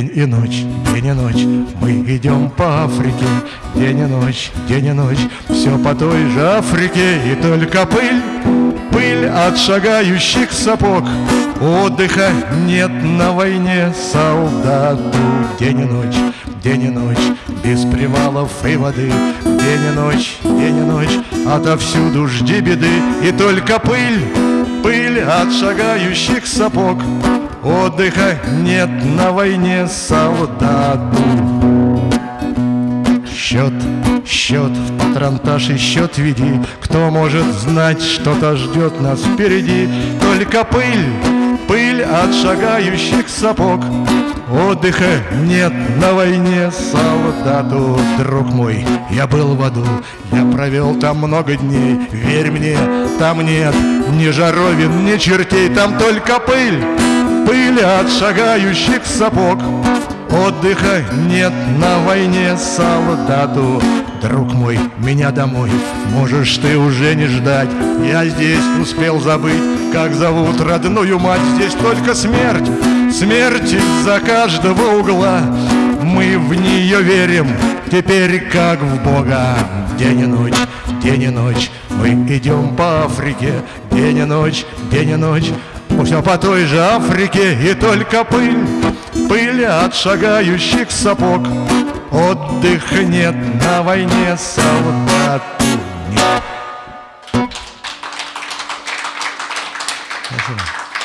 и ночь, день и ночь. Мы идем по Африке День и ночь, день и ночь. Все по той же Африке И только пыль, пыль от шагающих сапог. Отдыха нет на войне солдату День и ночь, день и ночь. Без привалов и воды День и ночь, день и ночь. Отовсюду жди беды И только пыль, пыль от шагающих сапог Отдыха нет на войне солдату. Счет, счет, в патронтаж и счет веди. Кто может знать, что-то ждет нас впереди? Только пыль, пыль от шагающих сапог. Отдыха нет на войне солдату. Друг мой, я был в аду, я провел там много дней. Верь мне, там нет ни жаровин, ни чертей Там только пыль, пыль от шагающих сапог. Отдыха нет на войне солдату. Друг мой, меня домой можешь ты уже не ждать. Я здесь успел забыть, как зовут родную мать. Здесь только смерть, смерть из-за каждого угла. Мы в нее верим, теперь как в Бога. День и ночь, день и ночь Мы идем по Африке. День и ночь, день и ночь Пусть по той же Африке и только пыль Пыль от шагающих сапог Отдых нет на войне солдату нет. Спасибо.